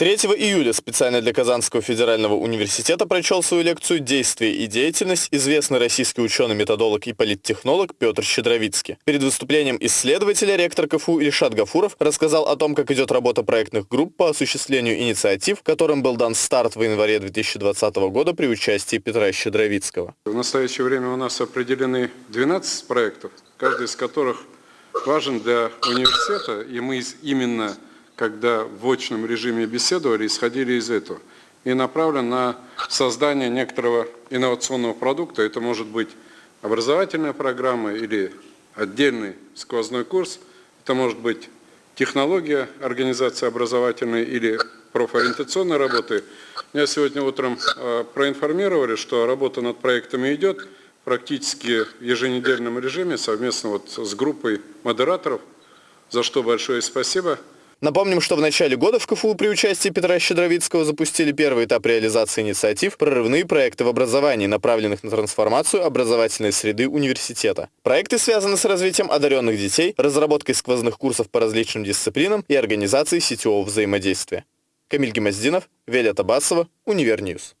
3 июля специально для Казанского федерального университета прочел свою лекцию «Действие и деятельность» известный российский ученый-методолог и политтехнолог Петр Щедровицкий. Перед выступлением исследователя ректор КФУ Ильшат Гафуров рассказал о том, как идет работа проектных групп по осуществлению инициатив, которым был дан старт в январе 2020 года при участии Петра Щедровицкого. В настоящее время у нас определены 12 проектов, каждый из которых важен для университета, и мы именно когда в очном режиме беседовали, исходили из этого. И направлен на создание некоторого инновационного продукта. Это может быть образовательная программа или отдельный сквозной курс. Это может быть технология организации образовательной или профориентационной работы. Меня сегодня утром э, проинформировали, что работа над проектами идет практически в еженедельном режиме совместно вот с группой модераторов, за что большое спасибо. Напомним, что в начале года в КФУ при участии Петра Щедровицкого запустили первый этап реализации инициатив «Прорывные проекты в образовании», направленных на трансформацию образовательной среды университета. Проекты связаны с развитием одаренных детей, разработкой сквозных курсов по различным дисциплинам и организацией сетевого взаимодействия. Камиль Гемоздинов, Велия Табасова, Универ News.